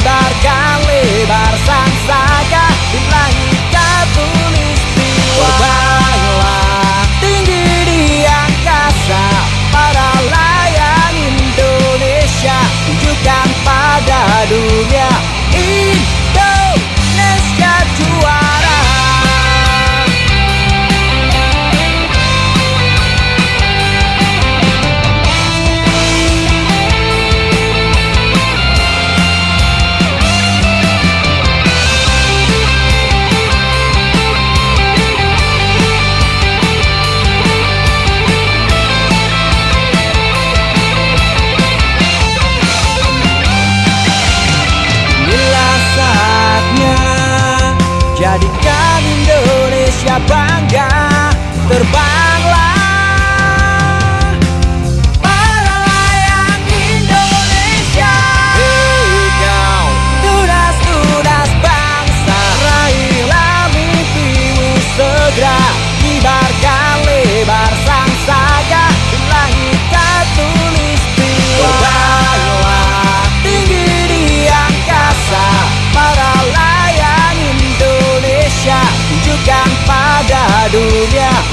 Kibarkan se abate. diberikan pada dunia